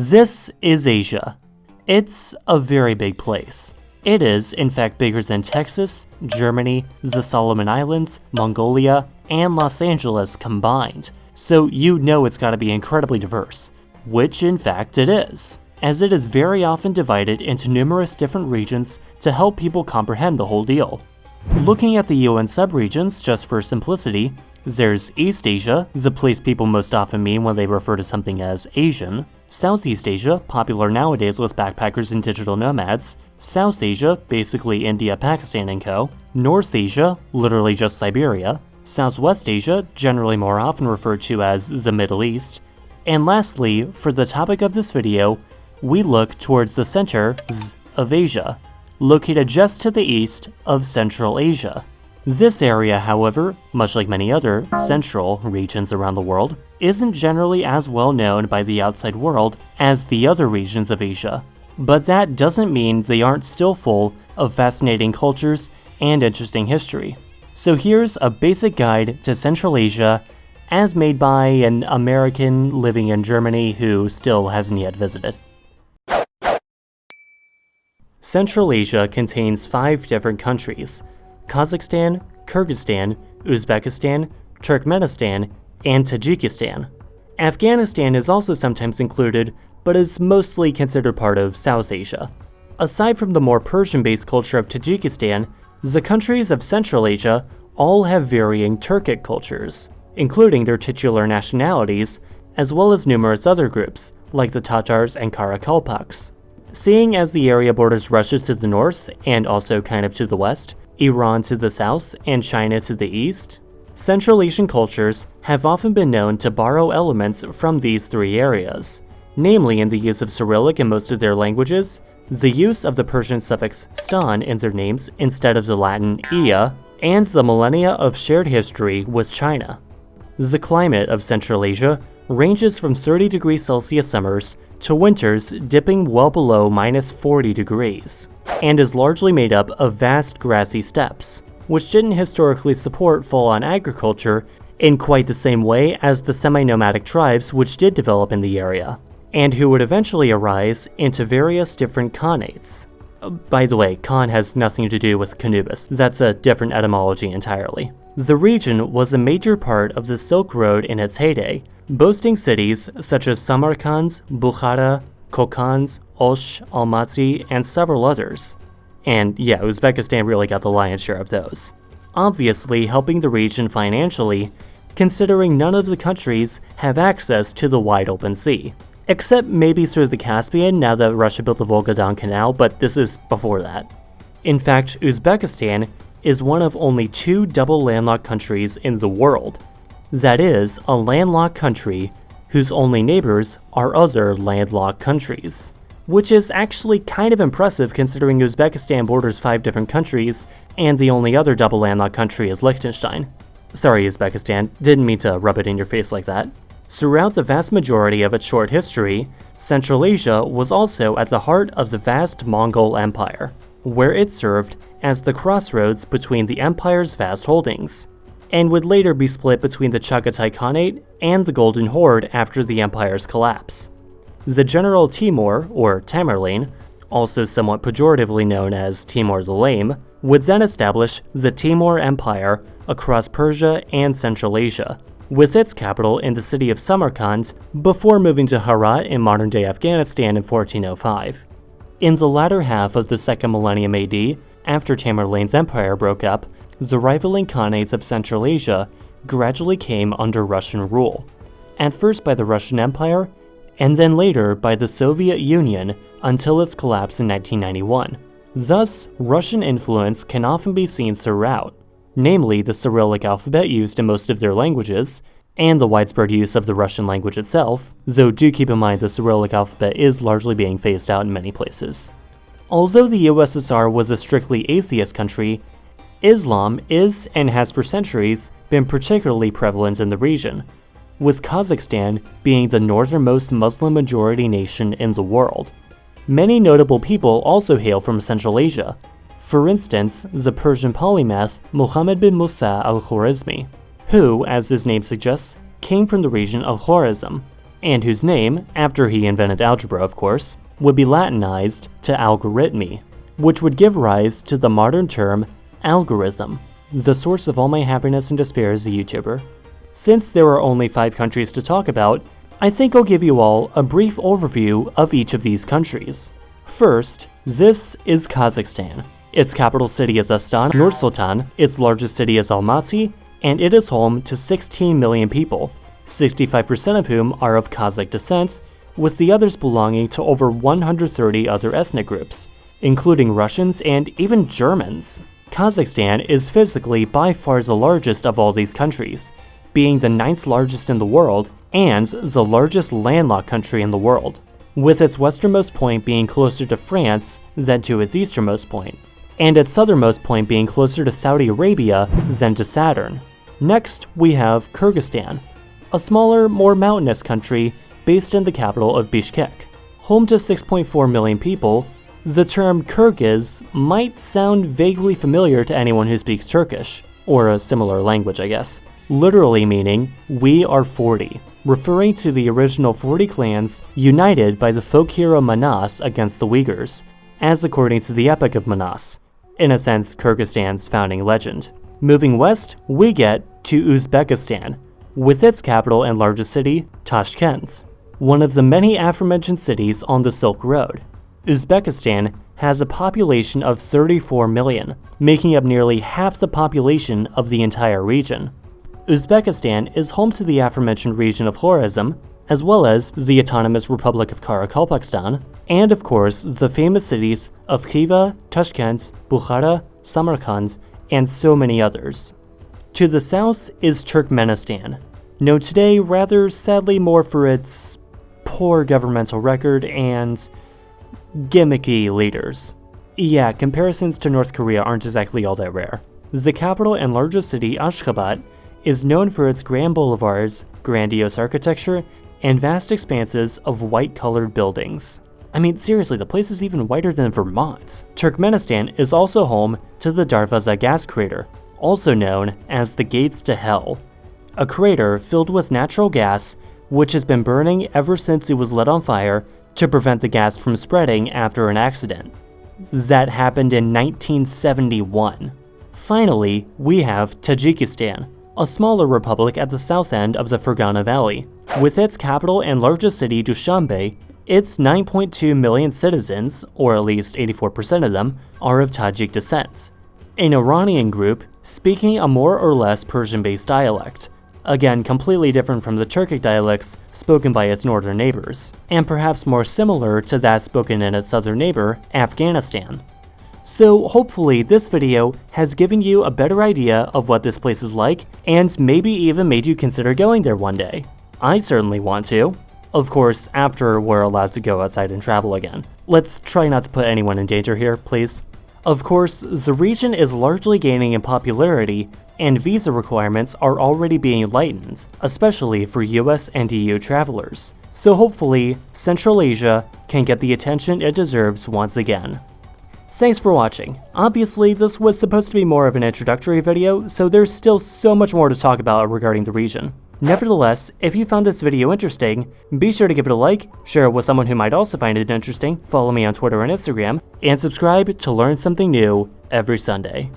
This is Asia. It's a very big place. It is, in fact, bigger than Texas, Germany, the Solomon Islands, Mongolia, and Los Angeles combined, so you know it's gotta be incredibly diverse, which in fact it is, as it is very often divided into numerous different regions to help people comprehend the whole deal. Looking at the UN subregions, just for simplicity, there's East Asia, the place people most often mean when they refer to something as Asian, Southeast Asia, popular nowadays with backpackers and digital nomads, South Asia, basically India, Pakistan, and co., North Asia, literally just Siberia, Southwest Asia, generally more often referred to as the Middle East, and lastly, for the topic of this video, we look towards the center of Asia, located just to the east of Central Asia. This area, however, much like many other central regions around the world, isn't generally as well known by the outside world as the other regions of Asia. But that doesn't mean they aren't still full of fascinating cultures and interesting history. So here's a basic guide to Central Asia as made by an American living in Germany who still hasn't yet visited. Central Asia contains five different countries, Kazakhstan, Kyrgyzstan, Uzbekistan, Turkmenistan, and Tajikistan. Afghanistan is also sometimes included, but is mostly considered part of South Asia. Aside from the more Persian-based culture of Tajikistan, the countries of Central Asia all have varying Turkic cultures, including their titular nationalities, as well as numerous other groups, like the Tatars and Karakalpaks. Seeing as the area borders Russia to the north, and also kind of to the west, Iran to the south, and China to the east, Central Asian cultures have often been known to borrow elements from these three areas, namely in the use of Cyrillic in most of their languages, the use of the Persian suffix stan in their names instead of the Latin ia, and the millennia of shared history with China. The climate of Central Asia ranges from 30 degrees Celsius summers to winters dipping well below minus 40 degrees, and is largely made up of vast grassy steppes, which didn't historically support full-on agriculture in quite the same way as the semi-nomadic tribes which did develop in the area, and who would eventually arise into various different khanates. By the way, Khan has nothing to do with Canubis, that's a different etymology entirely. The region was a major part of the Silk Road in its heyday, boasting cities such as Samarkand, Bukhara, Kokand, Osh, Almaty, and several others. And yeah, Uzbekistan really got the lion's share of those. Obviously helping the region financially, considering none of the countries have access to the wide open sea. Except maybe through the Caspian now that Russia built the Volga-Don Canal, but this is before that. In fact, Uzbekistan is one of only two double landlocked countries in the world. That is, a landlocked country whose only neighbors are other landlocked countries. Which is actually kind of impressive considering Uzbekistan borders five different countries, and the only other double landlocked country is Liechtenstein. Sorry Uzbekistan, didn't mean to rub it in your face like that. Throughout the vast majority of its short history, Central Asia was also at the heart of the vast Mongol Empire, where it served as the crossroads between the empire's vast holdings, and would later be split between the Chagatai Khanate and the Golden Horde after the empire's collapse. The General Timur, or Tamerlane, also somewhat pejoratively known as Timur the Lame, would then establish the Timurid Empire across Persia and Central Asia, with its capital in the city of Samarkand before moving to Herat in modern-day Afghanistan in 1405. In the latter half of the second millennium AD, after Tamerlane's empire broke up, the rivaling khanates of Central Asia gradually came under Russian rule, at first by the Russian Empire, and then later by the Soviet Union until its collapse in 1991. Thus, Russian influence can often be seen throughout, namely the Cyrillic alphabet used in most of their languages, and the widespread use of the Russian language itself, though do keep in mind the Cyrillic alphabet is largely being phased out in many places. Although the USSR was a strictly atheist country, Islam is and has for centuries been particularly prevalent in the region, with Kazakhstan being the northernmost Muslim majority nation in the world. Many notable people also hail from Central Asia, for instance, the Persian polymath Muhammad bin Musa al-Khwarizmi, who, as his name suggests, came from the region of Khwarezm. and whose name, after he invented algebra of course, would be Latinized to Algoritmi, which would give rise to the modern term algorithm. The source of all my happiness and despair as a YouTuber. Since there are only 5 countries to talk about, I think I'll give you all a brief overview of each of these countries. First, this is Kazakhstan. Its capital city is Astana, Nur-Sultan, its largest city is Almaty, and it is home to 16 million people, 65% of whom are of Kazakh descent, with the others belonging to over 130 other ethnic groups, including Russians and even Germans. Kazakhstan is physically by far the largest of all these countries, being the ninth largest in the world and the largest landlocked country in the world, with its westernmost point being closer to France than to its easternmost point, and its southernmost point being closer to Saudi Arabia than to Saturn. Next, we have Kyrgyzstan, a smaller, more mountainous country based in the capital of Bishkek. Home to 6.4 million people, the term Kyrgyz might sound vaguely familiar to anyone who speaks Turkish, or a similar language, I guess, literally meaning, we are 40, referring to the original 40 clans united by the folk hero Manas against the Uyghurs, as according to the Epic of Manas, in a sense Kyrgyzstan's founding legend. Moving west, we get to Uzbekistan, with its capital and largest city, Tashkent, one of the many aforementioned cities on the Silk Road. Uzbekistan has a population of 34 million, making up nearly half the population of the entire region. Uzbekistan is home to the aforementioned region of Khorazm, as well as the Autonomous Republic of Karakalpakstan, and of course the famous cities of Khiva, Tashkent, Bukhara, Samarkand, and so many others. To the south is Turkmenistan, known today rather sadly more for its poor governmental record and gimmicky leaders. Yeah, comparisons to North Korea aren't exactly all that rare. The capital and largest city, Ashgabat, is known for its grand boulevards, grandiose architecture, and vast expanses of white-colored buildings. I mean, seriously, the place is even whiter than Vermont. Turkmenistan is also home to the Darvaza gas crater, also known as the Gates to Hell, a crater filled with natural gas which has been burning ever since it was lit on fire to prevent the gas from spreading after an accident. That happened in 1971. Finally, we have Tajikistan, a smaller republic at the south end of the Fergana Valley. With its capital and largest city, Dushanbe, its 9.2 million citizens, or at least 84% of them, are of Tajik descent, an Iranian group speaking a more or less Persian-based dialect, again completely different from the Turkic dialects spoken by its northern neighbors, and perhaps more similar to that spoken in its southern neighbor, Afghanistan. So hopefully this video has given you a better idea of what this place is like, and maybe even made you consider going there one day. I certainly want to. Of course, after we're allowed to go outside and travel again. Let's try not to put anyone in danger here, please. Of course, the region is largely gaining in popularity, and visa requirements are already being lightened, especially for US and EU travelers. So hopefully, Central Asia can get the attention it deserves once again. Thanks for watching. Obviously, this was supposed to be more of an introductory video, so there's still so much more to talk about regarding the region. Nevertheless, if you found this video interesting, be sure to give it a like, share it with someone who might also find it interesting, follow me on Twitter and Instagram, and subscribe to learn something new every Sunday.